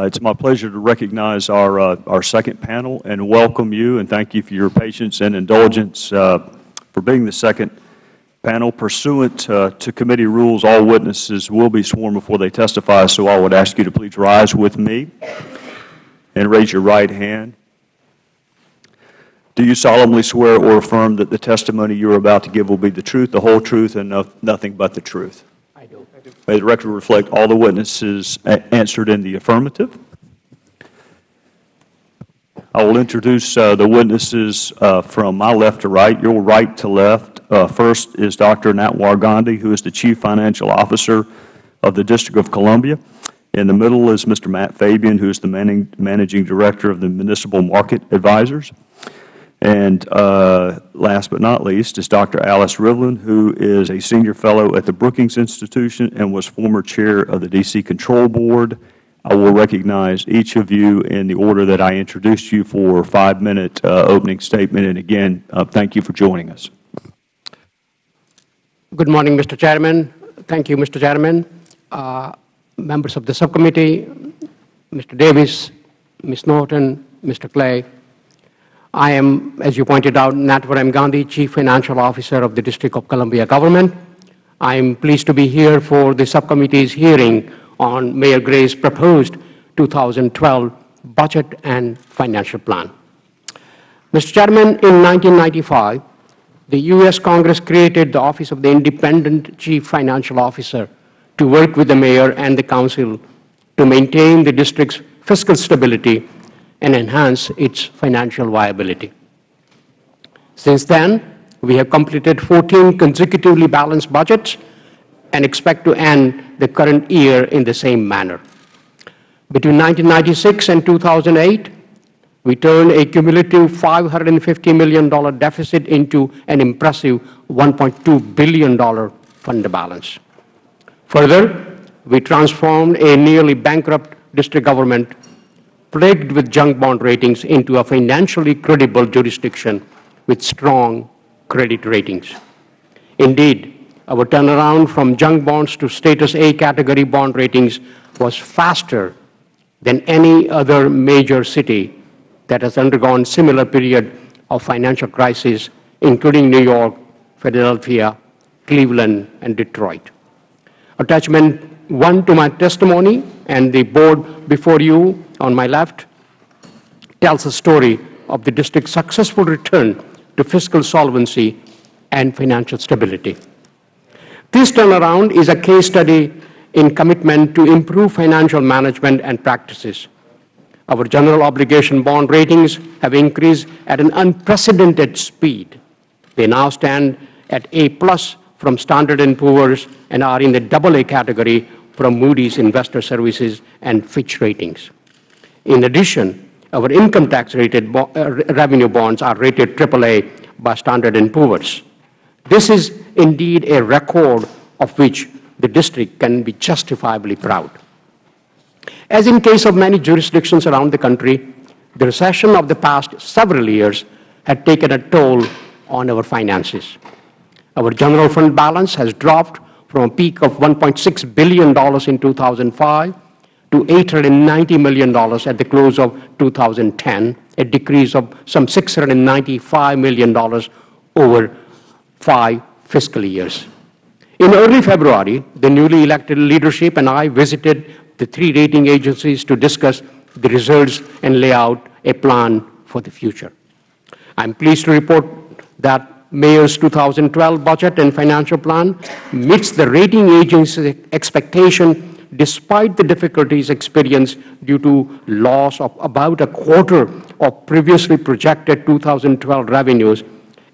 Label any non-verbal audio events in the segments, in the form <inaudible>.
Uh, it's my pleasure to recognize our, uh, our second panel and welcome you and thank you for your patience and indulgence uh, for being the second panel. Pursuant uh, to committee rules, all witnesses will be sworn before they testify, so I would ask you to please rise with me and raise your right hand. Do you solemnly swear or affirm that the testimony you are about to give will be the truth, the whole truth, and no, nothing but the truth? May the record reflect all the witnesses answered in the affirmative. I will introduce uh, the witnesses uh, from my left to right, your right to left. Uh, first is Dr. Natwar Gandhi, who is the Chief Financial Officer of the District of Columbia. In the middle is Mr. Matt Fabian, who is the Managing Director of the Municipal Market Advisors. And uh, last but not least is Dr. Alice Rivlin, who is a Senior Fellow at the Brookings Institution and was former Chair of the D.C. Control Board. I will recognize each of you in the order that I introduced you for a five-minute uh, opening statement. And again, uh, thank you for joining us. Good morning, Mr. Chairman. Thank you, Mr. Chairman. Uh, members of the subcommittee, Mr. Davis, Ms. Norton, Mr. Clay, I am, as you pointed out, Natwar M. Gandhi, Chief Financial Officer of the District of Columbia Government. I am pleased to be here for the subcommittee's hearing on Mayor Gray's proposed 2012 budget and financial plan. Mr. Chairman, in 1995, the U.S. Congress created the Office of the Independent Chief Financial Officer to work with the Mayor and the Council to maintain the District's fiscal stability and enhance its financial viability. Since then, we have completed 14 consecutively balanced budgets and expect to end the current year in the same manner. Between 1996 and 2008, we turned a cumulative $550 million deficit into an impressive $1.2 billion fund balance. Further, we transformed a nearly bankrupt district government plagued with junk bond ratings into a financially credible jurisdiction with strong credit ratings. Indeed, our turnaround from junk bonds to status A category bond ratings was faster than any other major city that has undergone similar period of financial crisis, including New York, Philadelphia, Cleveland, and Detroit. Attachment 1 to my testimony and the board before you on my left tells the story of the district's successful return to fiscal solvency and financial stability. This turnaround is a case study in commitment to improve financial management and practices. Our general obligation bond ratings have increased at an unprecedented speed. They now stand at A plus from Standard & Poor's and are in the double A category from Moody's Investor Services and Fitch Ratings. In addition, our income tax rated bo uh, revenue bonds are rated AAA by Standard & Poor's. This is indeed a record of which the district can be justifiably proud. As in case of many jurisdictions around the country, the recession of the past several years had taken a toll on our finances. Our general fund balance has dropped from a peak of $1.6 billion in 2005 to $890 million at the close of 2010, a decrease of some $695 million over five fiscal years. In early February, the newly elected leadership and I visited the three rating agencies to discuss the results and lay out a plan for the future. I am pleased to report that Mayor's 2012 budget and financial plan meets the rating agency's expectation despite the difficulties experienced due to loss of about a quarter of previously projected 2012 revenues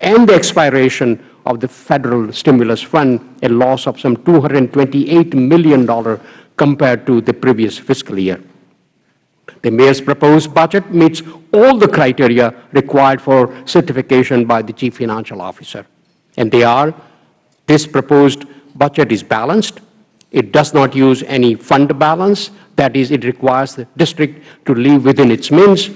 and the expiration of the Federal Stimulus Fund, a loss of some $228 million compared to the previous fiscal year. The Mayor's proposed budget meets all the criteria required for certification by the Chief Financial Officer. And they are, this proposed budget is balanced, it does not use any fund balance. That is, it requires the district to live within its means.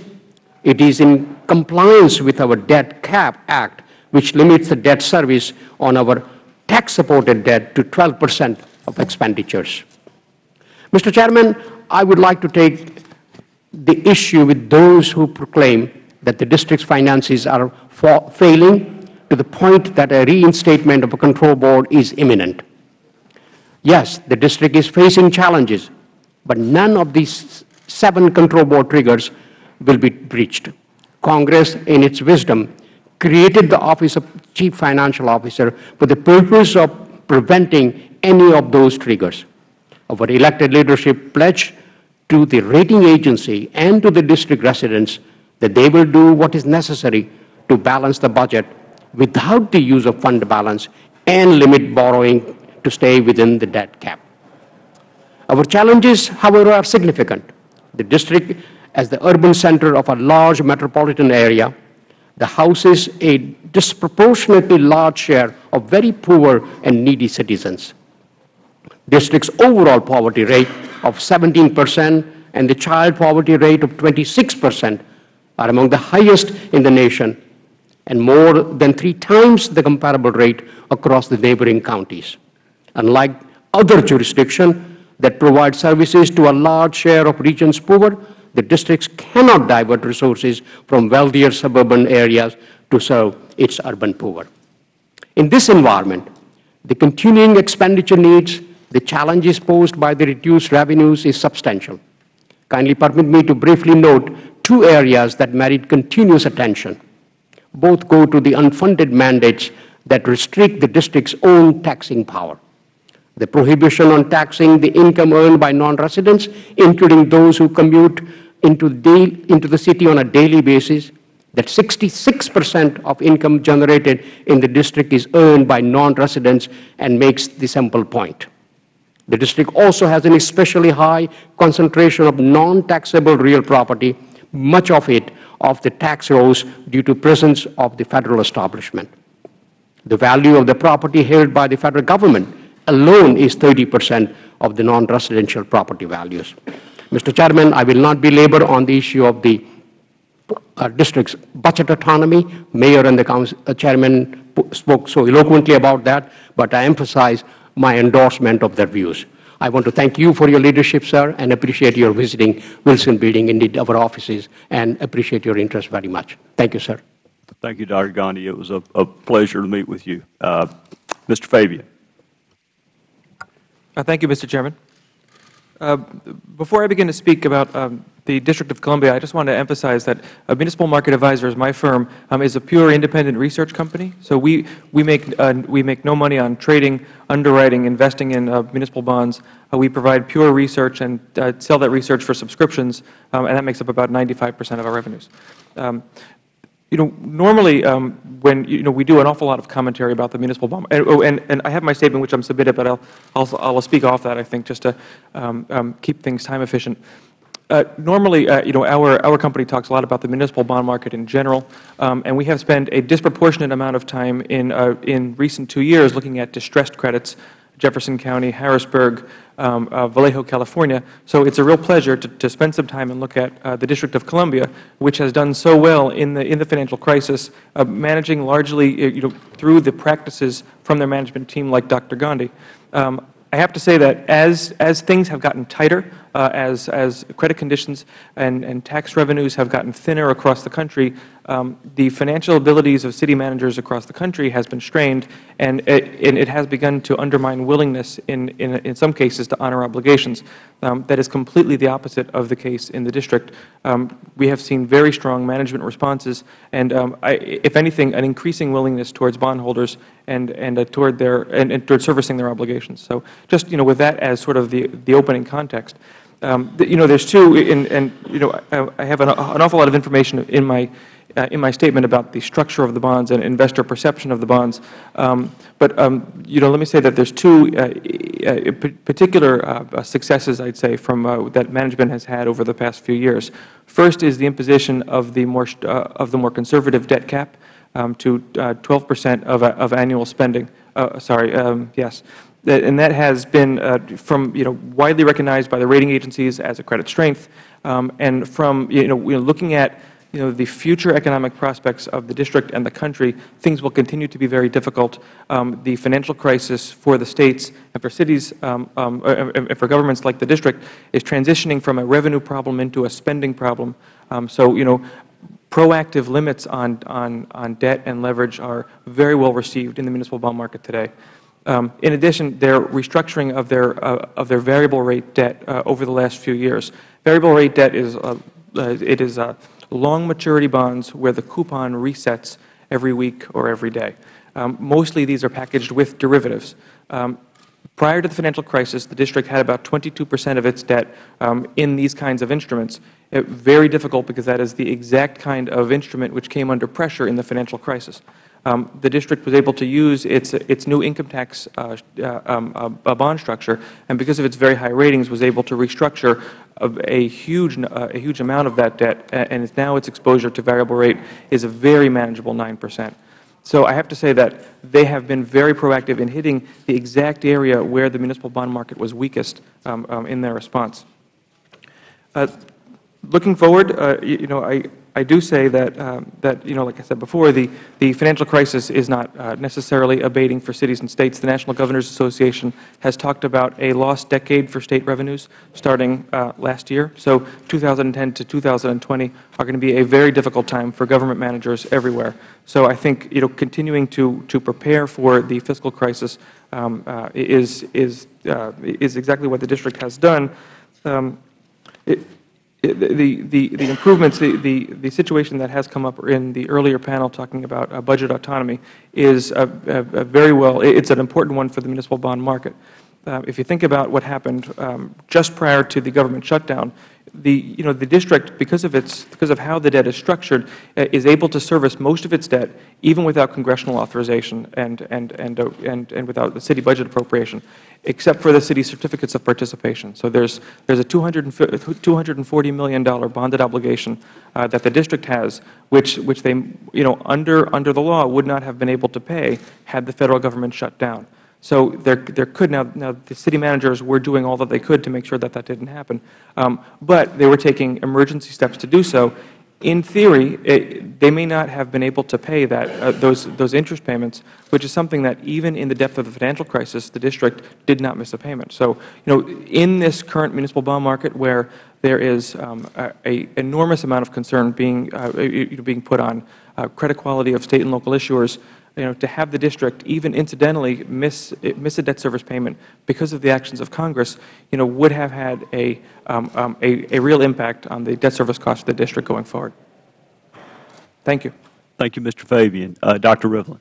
It is in compliance with our Debt Cap Act, which limits the debt service on our tax-supported debt to 12 percent of expenditures. Mr. Chairman, I would like to take the issue with those who proclaim that the district's finances are failing to the point that a reinstatement of a control board is imminent. Yes, the district is facing challenges, but none of these seven control board triggers will be breached. Congress, in its wisdom, created the Office of Chief Financial Officer for the purpose of preventing any of those triggers. Our elected leadership pledge to the rating agency and to the district residents that they will do what is necessary to balance the budget without the use of fund balance and limit borrowing to stay within the debt cap. Our challenges, however, are significant. The district, as the urban center of a large metropolitan area, the houses a disproportionately large share of very poor and needy citizens. District's overall poverty rate of 17 percent and the child poverty rate of 26 percent are among the highest in the nation and more than three times the comparable rate across the neighboring counties. Unlike other jurisdictions that provide services to a large share of regions poor, the districts cannot divert resources from wealthier suburban areas to serve its urban poor. In this environment, the continuing expenditure needs, the challenges posed by the reduced revenues is substantial. Kindly permit me to briefly note two areas that merit continuous attention. Both go to the unfunded mandates that restrict the district's own taxing power. The prohibition on taxing the income earned by non-residents, including those who commute into the, into the city on a daily basis, that 66 percent of income generated in the district is earned by non-residents and makes the simple point. The district also has an especially high concentration of non-taxable real property, much of it of the tax rolls due to presence of the Federal establishment. The value of the property held by the Federal Government alone is 30 percent of the non-residential property values. Mr. Chairman, I will not belabor on the issue of the uh, district's budget autonomy. Mayor and the council, uh, chairman spoke so eloquently about that, but I emphasize my endorsement of their views. I want to thank you for your leadership, sir, and appreciate your visiting Wilson Building, indeed our offices, and appreciate your interest very much. Thank you, sir. Thank you, Dr. Gandhi. It was a, a pleasure to meet with you. Uh, Mr. Fabian. Uh, thank you, Mr. Chairman. Uh, before I begin to speak about um, the District of Columbia, I just want to emphasize that uh, Municipal Market Advisors, my firm, um, is a pure independent research company. So we, we, make, uh, we make no money on trading, underwriting, investing in uh, municipal bonds. Uh, we provide pure research and sell that research for subscriptions, um, and that makes up about 95 percent of our revenues. You know, normally um, when you know we do an awful lot of commentary about the municipal bond, and, oh, and, and I have my statement which I'm submitted, but I'll I'll, I'll speak off that I think just to um, um, keep things time efficient. Uh, normally, uh, you know, our our company talks a lot about the municipal bond market in general, um, and we have spent a disproportionate amount of time in uh, in recent two years looking at distressed credits Jefferson County, Harrisburg, um, uh, Vallejo, California. So it's a real pleasure to, to spend some time and look at uh, the District of Columbia, which has done so well in the, in the financial crisis, uh, managing largely uh, you know, through the practices from their management team like Dr. Gandhi. Um, I have to say that as, as things have gotten tighter, uh, as, as credit conditions and, and tax revenues have gotten thinner across the country, the financial abilities of city managers across the country has been strained, and it, and it has begun to undermine willingness in, in, in some cases to honor obligations. Um, that is completely the opposite of the case in the district. Um, we have seen very strong management responses, and um, I, if anything, an increasing willingness towards bondholders and, and uh, toward their and, and toward servicing their obligations. So, just you know, with that as sort of the the opening context. Um, you know, there's two, and, and you know, I, I have an, an, awful lot of information in my uh, in my statement about the structure of the bonds and investor perception of the bonds. Um, but um, you know, let me say that there's two uh, uh, particular uh, successes, I'd say, from uh, that management has had over the past few years. First is the imposition of the more uh, of the more conservative debt cap um, to 12 percent of of annual spending. sorry, um, yes and that has been uh, from you know widely recognized by the rating agencies as a credit strength, um, and from you know, looking at you know, the future economic prospects of the district and the country, things will continue to be very difficult. Um, the financial crisis for the states and for cities um, um, and for governments like the district is transitioning from a revenue problem into a spending problem. Um, so, you know, proactive limits on, on, on debt and leverage are very well received in the municipal bond market today. Um, in addition, their restructuring of their, uh, of their variable rate debt uh, over the last few years. Variable rate debt is, uh, uh it is uh, long maturity bonds where the coupon resets every week or every day. Um, mostly these are packaged with derivatives. Um, prior to the financial crisis, the district had about 22 percent of its debt um, in these kinds of instruments. It, very difficult because that is the exact kind of instrument which came under pressure in the financial crisis. Um, the district was able to use its, its new income tax uh, uh, um, uh, bond structure, and because of its very high ratings, was able to restructure a, a huge, uh, a huge amount of that debt, and now its exposure to variable rate is a very manageable 9 percent. So I have to say that they have been very proactive in hitting the exact area where the municipal bond market was weakest um, um, in their response. Looking forward, uh, you, you, know, I, I do say that, um, that, you know, like I said before, the, the financial crisis is not uh, necessarily abating for cities and states. The National Governors Association has talked about a lost decade for state revenues starting uh, last year. So 2010 to 2020 are going to be a very difficult time for government managers everywhere. So I think, you know, continuing to, to prepare for the fiscal crisis um, uh, is, is, uh, is exactly what the district has done. Um, it, the, the, the improvements, the, the, the situation that has come up in the earlier panel talking about uh, budget autonomy is a, a, a very well, it's an important one for the municipal bond market. Uh, if you think about what happened um, just prior to the government shutdown, the, you know, the district, because of, its, because of how the debt is structured, uh, is able to service most of its debt even without congressional authorization and, and, and, uh, and, and without the city budget appropriation, except for the city certificates of participation. So there's, there's a $240 million bonded obligation uh, that the district has, which, which they, you know, under, under the law would not have been able to pay had the Federal Government shut down. So there, there could now, now the city managers were doing all that they could to make sure that that didn't happen. Um, but they were taking emergency steps to do so. In theory, it, they may not have been able to pay that, uh, those, those interest payments, which is something that even in the depth of the financial crisis, the district did not miss a payment. So, you know, in this current municipal bond market where there is um, a, enormous amount of concern being, uh, being put on uh, credit quality of state and local issuers, you know, to have the district even incidentally miss, miss a debt service payment because of the actions of Congress, you know, would have had a, um, um, a, a real impact on the debt service cost of the district going forward. Thank you. Thank you, Mr. Fabian. Uh, Dr. Rivlin.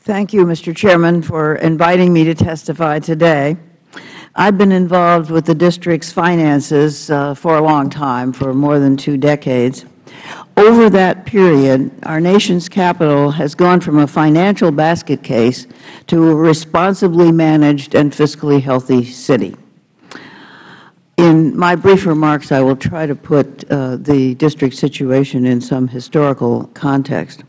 Thank you, Mr. Chairman, for inviting me to testify today. I've been involved with the district's finances uh, for a long time, for more than two decades. Over that period, our nation's capital has gone from a financial basket case to a responsibly managed and fiscally healthy city. In my brief remarks, I will try to put uh, the district situation in some historical context.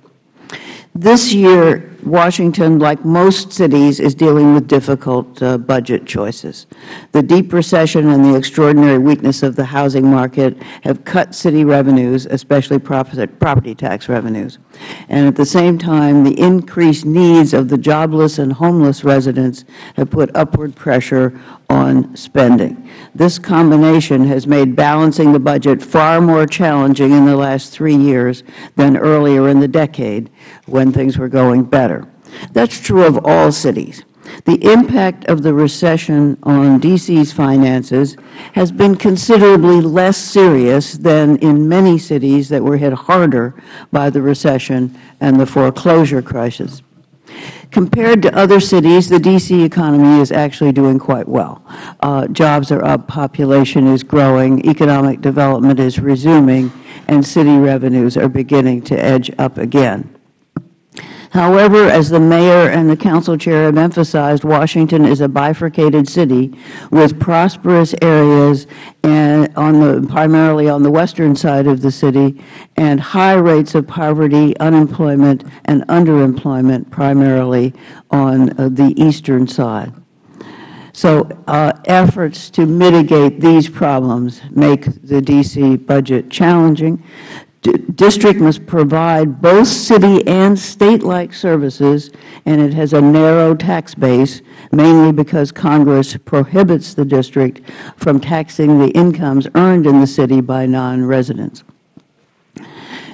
This year, Washington, like most cities, is dealing with difficult uh, budget choices. The deep recession and the extraordinary weakness of the housing market have cut city revenues, especially property tax revenues. And at the same time, the increased needs of the jobless and homeless residents have put upward pressure on spending. This combination has made balancing the budget far more challenging in the last three years than earlier in the decade when things were going better. That is true of all cities. The impact of the recession on D.C.'s finances has been considerably less serious than in many cities that were hit harder by the recession and the foreclosure crisis. Compared to other cities, the D.C. economy is actually doing quite well. Uh, jobs are up, population is growing, economic development is resuming, and city revenues are beginning to edge up again. However, as the Mayor and the Council Chair have emphasized, Washington is a bifurcated city with prosperous areas on the, primarily on the western side of the city and high rates of poverty, unemployment, and underemployment primarily on uh, the eastern side. So uh, efforts to mitigate these problems make the D.C. budget challenging. District must provide both city and state-like services, and it has a narrow tax base, mainly because Congress prohibits the district from taxing the incomes earned in the city by non-residents.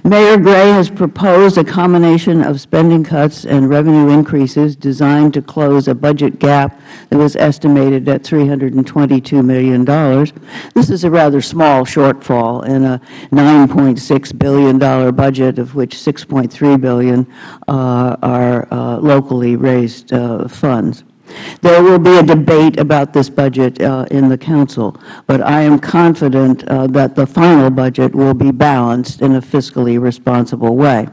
Mayor Gray has proposed a combination of spending cuts and revenue increases designed to close a budget gap that was estimated at $322 million. This is a rather small shortfall in a $9.6 billion budget, of which 6.3 billion uh, are uh, locally raised uh, funds. There will be a debate about this budget uh, in the Council, but I am confident uh, that the final budget will be balanced in a fiscally responsible way.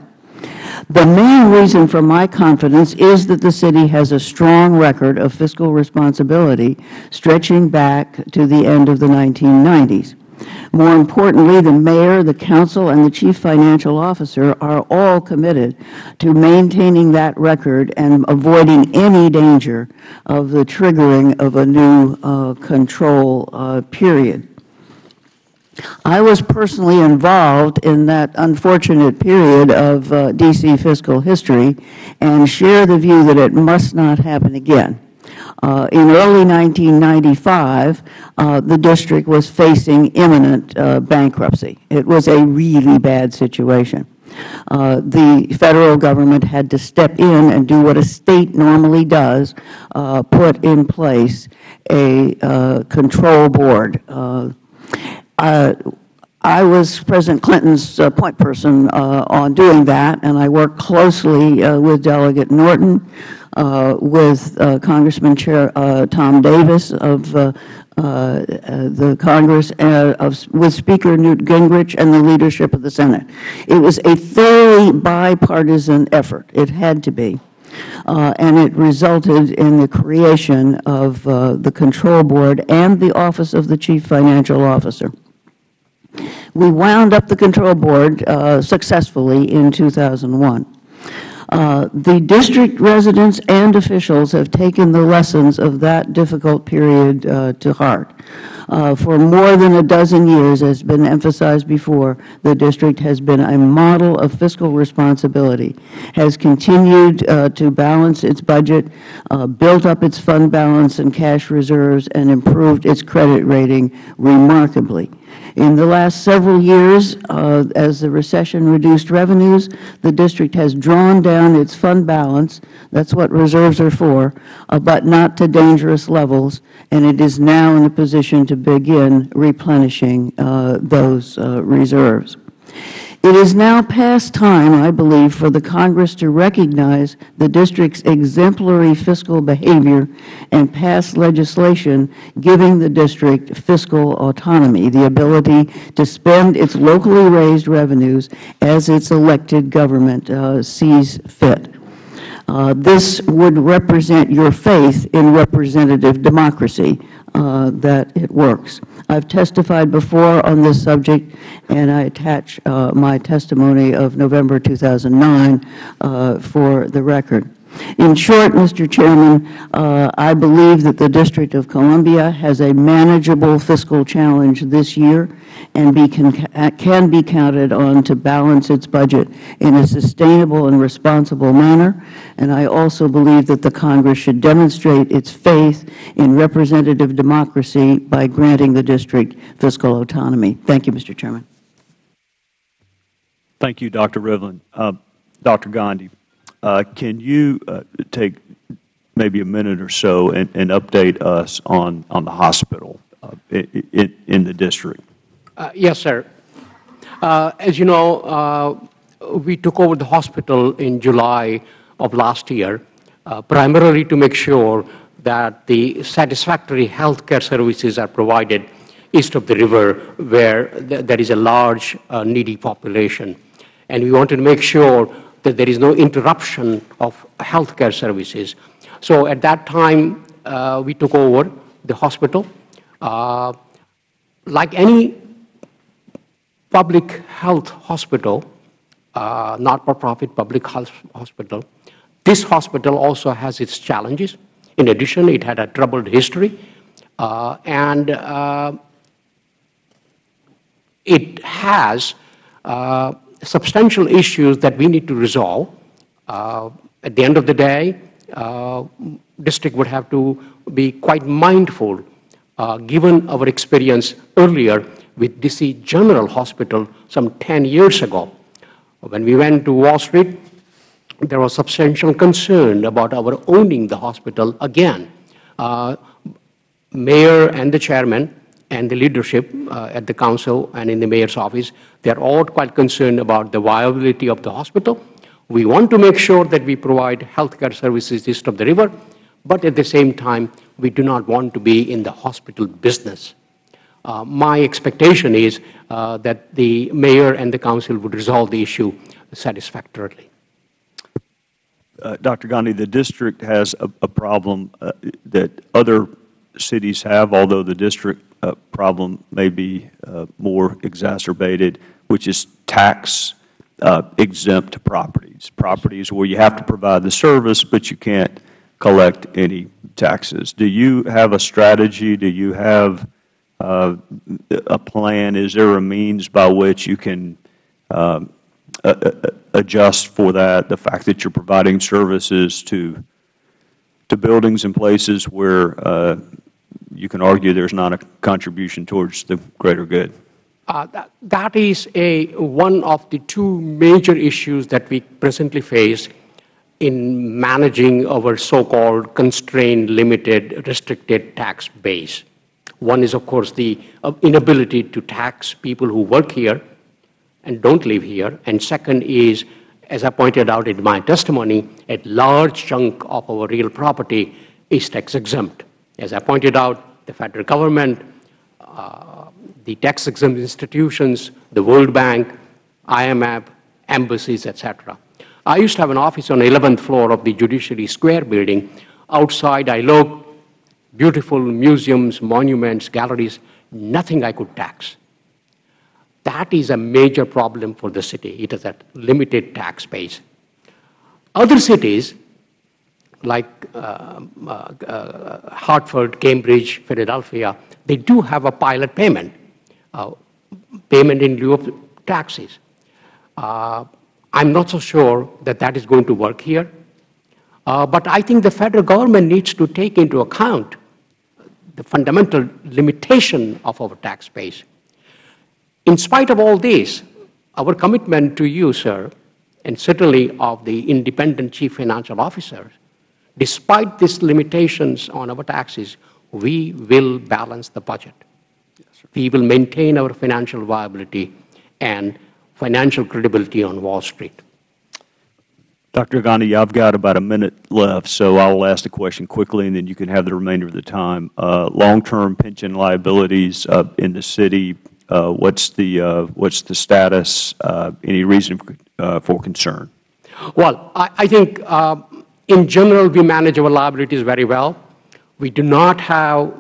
The main reason for my confidence is that the city has a strong record of fiscal responsibility stretching back to the end of the 1990s. More importantly, the Mayor, the Council, and the Chief Financial Officer are all committed to maintaining that record and avoiding any danger of the triggering of a new uh, control uh, period. I was personally involved in that unfortunate period of uh, D.C. fiscal history and share the view that it must not happen again. Uh, in early 1995, uh, the district was facing imminent uh, bankruptcy. It was a really bad situation. Uh, the Federal Government had to step in and do what a State normally does, uh, put in place a uh, control board. I was President Clinton's uh, point person uh, on doing that, and I worked closely uh, with Delegate Norton, with Congressman Chair Tom Davis of the Congress, of, with Speaker Newt Gingrich and the leadership of the Senate. It was a thoroughly bipartisan effort. It had to be. Uh, and it resulted in the creation of uh, the Control Board and the Office of the Chief Financial Officer. We wound up the control board uh, successfully in 2001. Uh, the district residents and officials have taken the lessons of that difficult period uh, to heart. Uh, for more than a dozen years, as has been emphasized before, the district has been a model of fiscal responsibility, has continued uh, to balance its budget, uh, built up its fund balance and cash reserves, and improved its credit rating remarkably. In the last several years, uh, as the recession reduced revenues, the district has drawn down its fund balance. That's what reserves are for, uh, but not to dangerous levels, and it is now in a position to begin replenishing uh, those uh, reserves. It is now past time, I believe, for the Congress to recognize the District's exemplary fiscal behavior and pass legislation giving the District fiscal autonomy, the ability to spend its locally raised revenues as its elected government uh, sees fit. Uh, this would represent your faith in representative democracy, that it works. I have testified before on this subject, and I attach uh, my testimony of November 2009 uh, for the record. In short, Mr. Chairman, uh, I believe that the District of Columbia has a manageable fiscal challenge this year and be can, can be counted on to balance its budget in a sustainable and responsible manner. And I also believe that the Congress should demonstrate its faith in representative democracy by granting the District fiscal autonomy. Thank you, Mr. Chairman. Thank you, Dr. Rivlin. Uh, Dr. Gandhi. Uh, can you uh, take maybe a minute or so and, and update us on, on the hospital uh, in, in, the district? Uh, yes, sir. Uh, as you know, uh, we took over the hospital in July of last year, primarily to make sure that the satisfactory health care services are provided east of the river where th there is a large needy population. And we wanted to make sure that there is no interruption of healthcare services. So at that time, uh, we took over the hospital. Uh, like any public health hospital, uh, not-for-profit public health hospital, this hospital also has its challenges. In addition, it had a troubled history, uh, and uh, it has uh, substantial issues that we need to resolve. Uh, at the end of the day, uh, district would have to be quite mindful, uh, given our experience earlier with DC General Hospital some 10 years ago. When we went to Wall Street, there was substantial concern about our owning the hospital again. Uh, mayor and the chairman and the leadership uh, at the council and in the mayor's office, they're all quite concerned about the viability of the hospital. We want to make sure that we provide healthcare services east of the river, but at the same time, we do not want to be in the hospital business. Uh, my expectation is uh, that the mayor and the council would resolve the issue satisfactorily. Uh, Dr. Gandhi, the district has a, a problem uh, that other cities have, although the district uh, problem may be uh, more exacerbated, which is tax uh, exempt properties, properties where you have to provide the service, but you can't collect any taxes. Do you have a strategy? Do you have uh, a plan? Is there a means by which you can um, adjust for that, the fact that you are providing services to, to buildings and places where uh, you can argue there is not a contribution towards the greater good? Uh, that, that is a, one of the two major issues that we presently face in managing our so-called constrained, limited, restricted tax base. One is, of course, the uh, inability to tax people who work here and don't live here. And second is, as I pointed out in my testimony, a large chunk of our real property is tax exempt. As I pointed out, the federal government, uh, the tax exempt institutions, the World Bank, IMF, embassies, etc. I used to have an office on the 11th floor of the Judiciary Square building. Outside, I looked, beautiful museums, monuments, galleries, nothing I could tax. That is a major problem for the city. It has a limited tax base. Other cities, like uh, uh, uh, Hartford, Cambridge, Philadelphia, they do have a pilot payment, uh, payment in lieu of taxes. Uh, I'm not so sure that that is going to work here. But I think the federal government needs to take into account the fundamental limitation of our tax base. In spite of all this, our commitment to you, sir, and certainly of the independent chief financial officer, despite these limitations on our taxes, we will balance the budget. Yes, we will maintain our financial viability and financial credibility on Wall Street. Dr. Gandhi, I've got about a minute left, so I will ask the question quickly, and then you can have the remainder of the time. Uh, Long-term pension liabilities uh, in the city, uh, what's the uh, what's the status? Uh, any reason uh, for concern? Well, I, I think in general we manage our liabilities very well. We do not have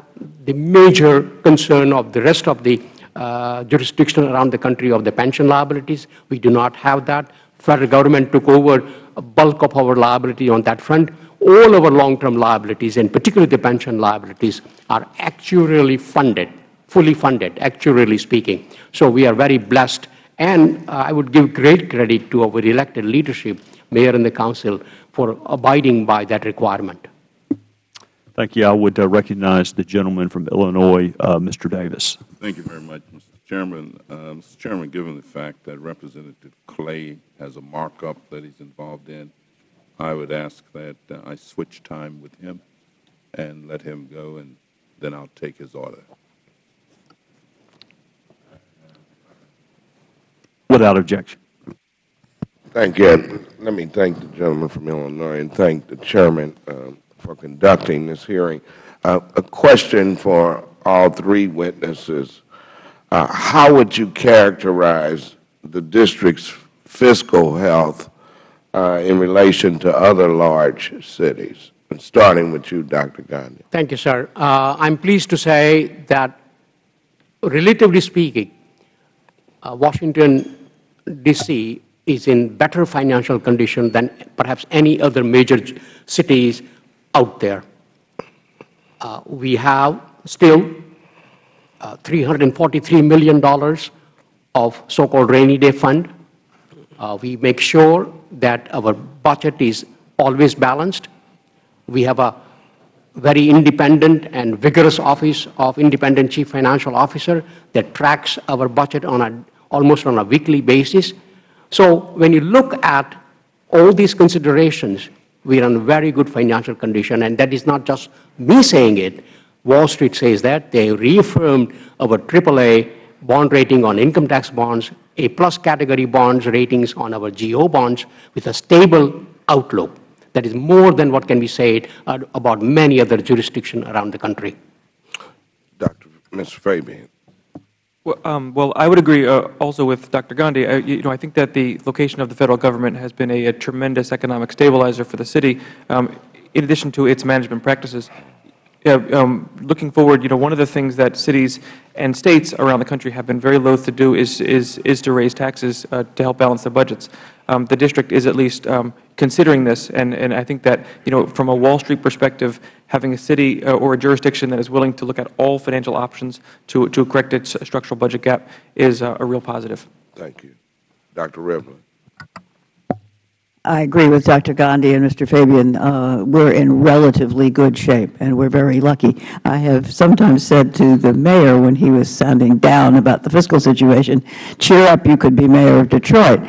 the major concern of the rest of the uh, jurisdiction around the country of the pension liabilities. We do not have that. Federal government took over a bulk of our liability on that front. All of our long-term liabilities, and particularly the pension liabilities, are actuarially funded fully funded, actuarially speaking. So we are very blessed. And uh, I would give great credit to our elected leadership, Mayor and the Council, for abiding by that requirement. Thank you. I would uh, recognize the gentleman from Illinois, uh, Mr. Davis. Thank you very much, Mr. Chairman. Uh, Mr. Chairman, given the fact that Representative Clay has a markup that he's involved in, I would ask that uh, I switch time with him and let him go, and then I'll take his order. Without objection. Thank you. Let me thank the gentleman from Illinois and thank the chairman uh, for conducting this hearing. Uh, a question for all three witnesses. Uh, how would you characterize the district's fiscal health uh, in relation to other large cities? And starting with you, Dr. Gandhi. Thank you, sir. Uh, I'm pleased to say that, relatively speaking, uh, Washington, D.C. is in better financial condition than perhaps any other major cities out there. uh, we have still uh, $343 million of so-called rainy day fund. Uh, We make sure that our budget is always balanced. We have a very independent and vigorous office of independent chief financial officer that tracks our budget on a, almost on a weekly basis. So when you look at all these considerations, we are in very good financial condition, and that is not just me saying it. Wall Street says that. They reaffirmed our AAA bond rating on income tax bonds, A-plus category bonds ratings on our GO bonds with a stable outlook. That is more than what can be said about many other jurisdictions around the country. Dr. Mr. Fabian. Well, um, well, I would agree uh, also with Dr. Gandhi. I, you know, I think that the location of the Federal Government has been a, a tremendous economic stabilizer for the city, um, in addition to its management practices. Um, looking forward, you know, one of the things that cities and states around the country have been very loath to do is, is, is to raise taxes uh, to help balance their budgets. Um, the district is at least um, considering this, and, and I think that, you know, from a Wall Street perspective, having a city uh, or a jurisdiction that is willing to look at all financial options to, to correct its structural budget gap is uh, a real positive. Thank you. Dr. Rivlin. I agree with Dr. Gandhi and Mr. Fabian. Uh, we're in relatively good shape, and we're very lucky. I have sometimes said to the mayor when he was sounding down about the fiscal situation, cheer up, you could be mayor of Detroit.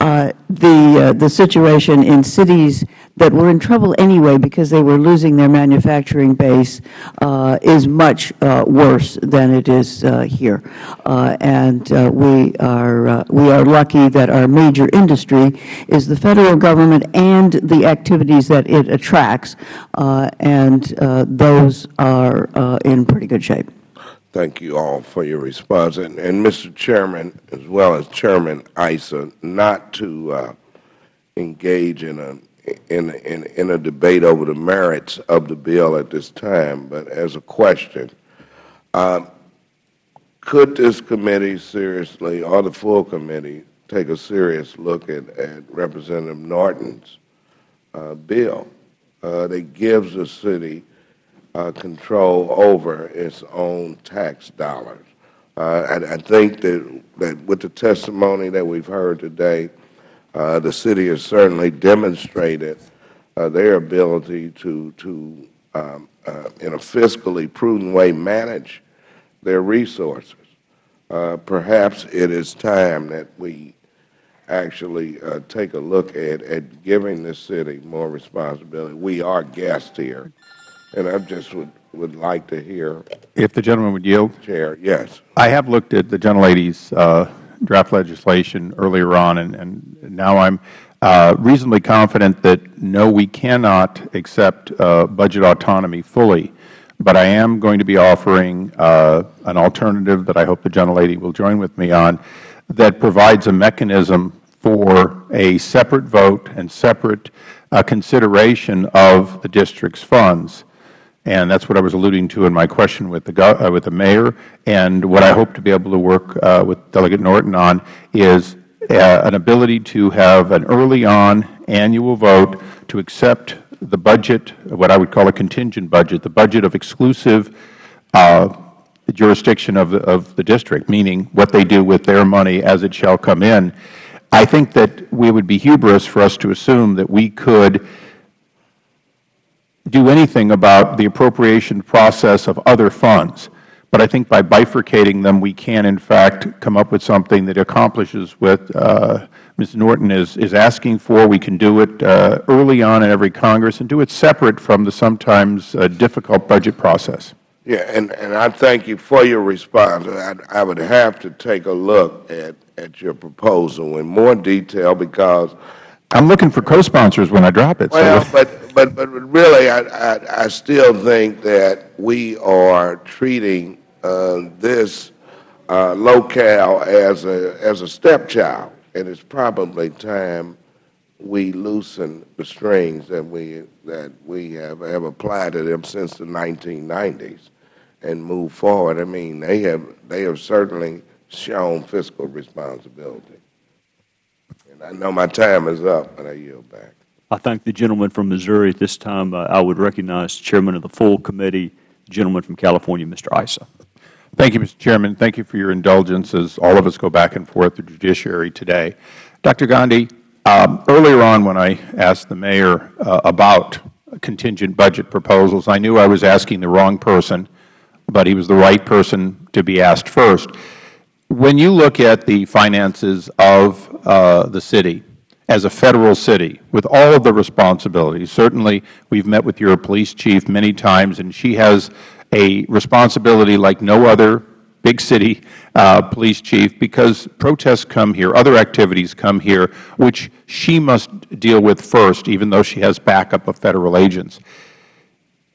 Uh, the, uh, the situation in cities that were in trouble anyway because they were losing their manufacturing base uh, is much uh, worse than it is uh, here. Uh, and uh, we, are, uh, we are lucky that our major industry is the Federal Government and the activities that it attracts, and those are in pretty good shape. Thank you all for your response. And, and Mr. Chairman, as well as Chairman Issa, not to engage in a, in, in, in a debate over the merits of the bill at this time, but as a question, um, could this committee seriously, or the full committee, take a serious look at, at Representative Norton's uh, bill uh, that gives the city uh, control over its own tax dollars. Uh, I, I think that, that with the testimony that we've heard today, the city has certainly demonstrated uh, their ability to, to um, uh, in a fiscally prudent way, manage their resources. Uh, perhaps it is time that we actually uh, take a look at, at giving the city more responsibility. We are guests here, and I just would, would like to hear, If the gentleman would yield. Chair, yes. I have looked at the gentlelady's uh, draft legislation earlier on, and, and now I'm uh, reasonably confident that, no, we cannot accept uh, budget autonomy fully. But I am going to be offering uh, an alternative that I hope the gentlelady will join with me on that provides a mechanism for a separate vote and separate uh, consideration of the district's funds. And that's what I was alluding to in my question with the, uh, with the mayor. And what I hope to be able to work uh, with Delegate Norton on is uh, an ability to have an early on annual vote to accept the budget, what I would call a contingent budget, the budget of exclusive uh, jurisdiction of the, of the district, meaning what they do with their money as it shall come in. I think that we would be hubris for us to assume that we could do anything about the appropriation process of other funds. But I think by bifurcating them, we can, in fact, come up with something that accomplishes what uh, Ms. Norton is, is asking for. We can do it uh, early on in every Congress and do it separate from the sometimes uh, difficult budget process. Yeah, and, I thank you for your response. I, I would have to take a look at, at your proposal in more detail because I'm looking for co-sponsors when I drop it. so- Well, <laughs> but, but, but really, I, I, I still think that we are treating uh, this uh, locale as a, as a stepchild, and it's probably time we loosen the strings that we, that we have, have applied to them since the 1990s and move forward. I mean, they have, they have certainly shown fiscal responsibility. And I know my time is up, but I yield back. I thank the gentleman from Missouri. At this time, uh, I would recognize the Chairman of the full committee, the gentleman from California, Mr. Issa. Thank you, Mr. Chairman. Thank you for your indulgence as all of us go back and forth the judiciary today. Dr. Gandhi, um, earlier on when I asked the Mayor uh, about contingent budget proposals, I knew I was asking the wrong person, but he was the right person to be asked first. When you look at the finances of uh, the city, as a Federal city, with all of the responsibilities, certainly we have met with your police chief many times, and she has a responsibility like no other big city uh, police chief because protests come here, other activities come here, which she must deal with first, even though she has backup of Federal agents.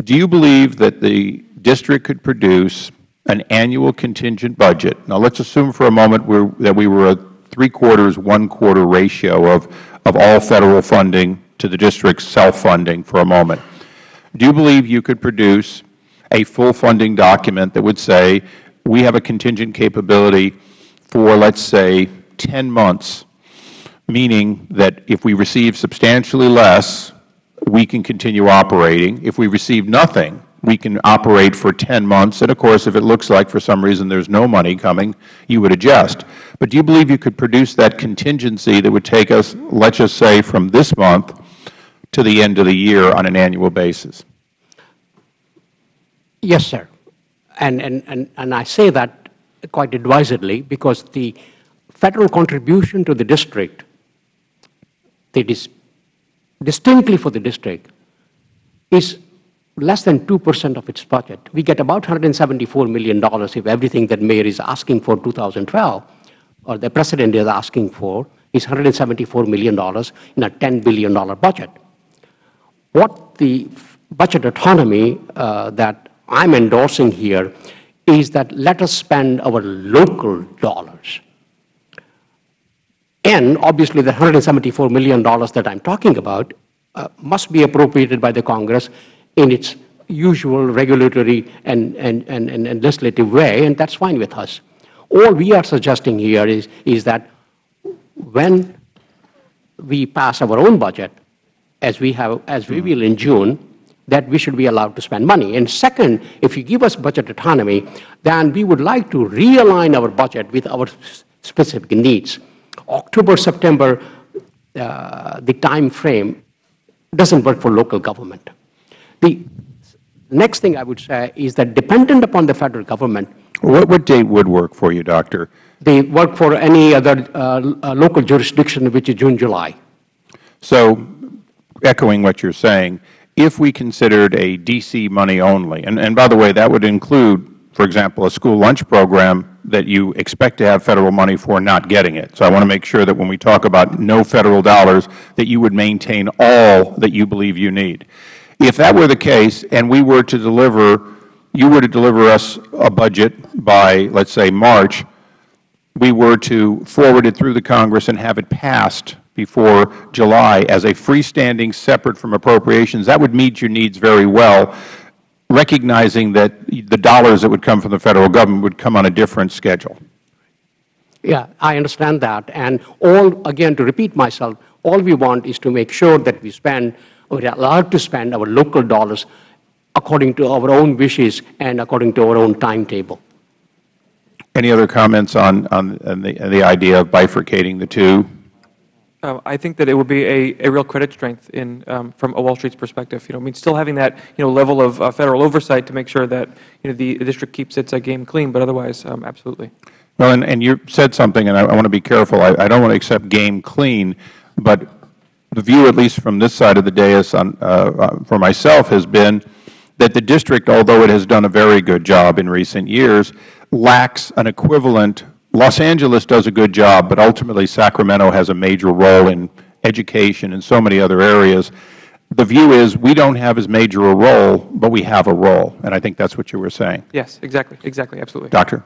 Do you believe that the district could produce an annual contingent budget? Now, let's assume for a moment that we were a three-quarters, one-quarter ratio of, of all Federal funding to the district's self-funding for a moment. Do you believe you could produce a full funding document that would say we have a contingent capability for, let's say, 10 months, meaning that if we receive substantially less, we can continue operating. If we receive nothing, we can operate for 10 months. And, of course, if it looks like for some reason there is no money coming, you would adjust. But do you believe you could produce that contingency that would take us, let's just say, from this month to the end of the year on an annual basis? Yes, sir. And, and, and, and I say that quite advisedly because the Federal contribution to the district, is distinctly for the district, is less than 2 percent of its budget. We get about $174 million if everything that Mayor is asking for 2012, or the President is asking for, is $174 million in a $10 billion budget. What the budget autonomy uh, that I'm endorsing here is that let us spend our local dollars. And obviously, the $174 million that I'm talking about uh, must be appropriated by the Congress in its usual regulatory and, and, and, and legislative way, and that's fine with us. All we are suggesting here is, is that when we pass our own budget, as we, have, as we will in June, that we should be allowed to spend money. And second, if you give us budget autonomy, then we would like to realign our budget with our specific needs. October, September, uh, the time frame doesn't work for local government. The next thing I would say is that dependent upon the Federal Government, what, what date would work for you, Doctor? They work for any other uh, uh, local jurisdiction, which is June, July. So, echoing what you're saying, if we considered a D.C. money only, and, and by the way, that would include, for example, a school lunch program that you expect to have Federal money for not getting it. So I want to make sure that when we talk about no Federal dollars, that you would maintain all that you believe you need. If that were the case and we were to deliver, you were to deliver us a budget by, let's say, March, we were to forward it through the Congress and have it passed before July as a freestanding, separate from appropriations, that would meet your needs very well, recognizing that the dollars that would come from the Federal Government would come on a different schedule. Yeah, I understand that. And all, again, to repeat myself, all we want is to make sure that we spend, or are allowed to spend our local dollars according to our own wishes and according to our own timetable. Any other comments on, on, on the, the idea of bifurcating the two? Uh, I think that it would be a, a real credit strength in, um, from a Wall Street's perspective. You know, I mean, still having that you know level of uh, federal oversight to make sure that you know the, the district keeps its uh, game clean, but otherwise, um, absolutely. Well, and, and you said something, and I, I want to be careful. I, I don't want to accept game clean, but the view, at least from this side of the dais, on, uh, uh, for myself, has been that the district, although it has done a very good job in recent years, lacks an equivalent Los Angeles does a good job, but ultimately Sacramento has a major role in education and so many other areas. The view is we don't have as major a role, but we have a role, and I think that's what you were saying. Yes, exactly, exactly, absolutely. Doctor?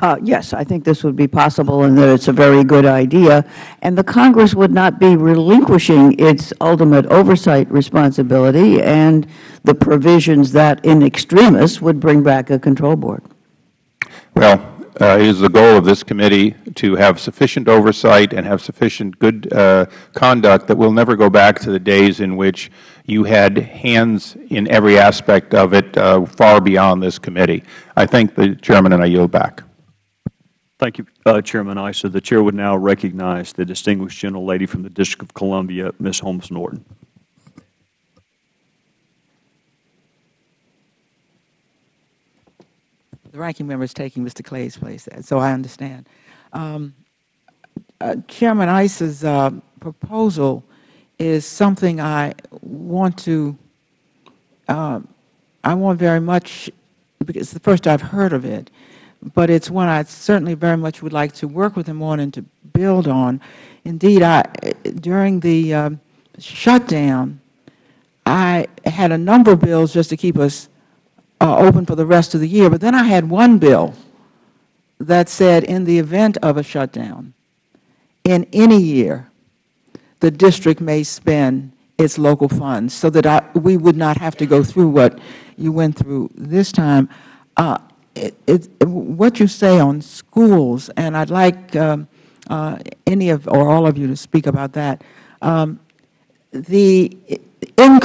Uh, yes, I think this would be possible and that it's a very good idea. And the Congress would not be relinquishing its ultimate oversight responsibility and the provisions that in extremis would bring back a control board. Well, uh, it is the goal of this committee to have sufficient oversight and have sufficient good uh, conduct that we'll never go back to the days in which you had hands in every aspect of it uh, far beyond this committee. I thank the Chairman and I yield back. Thank you, uh, Chairman Issa. The Chair would now recognize the distinguished gentlelady from the District of Columbia, Ms. Holmes Norton. The ranking member is taking Mr. Clay's place, so I understand. Um, uh, Chairman Issa's uh, proposal is something I want to, uh, I want very much, because it's the first I've heard of it, but it's one I certainly very much would like to work with him on and to build on. Indeed, I, during the um, shutdown, I had a number of bills just to keep us uh, open for the rest of the year. But then I had one bill that said in the event of a shutdown, in any year, the district may spend its local funds so that I, we would not have to go through what you went through this time. Uh, it, it, what you say on schools, and I'd like um, uh, any of or all of you to speak about that, um, the increase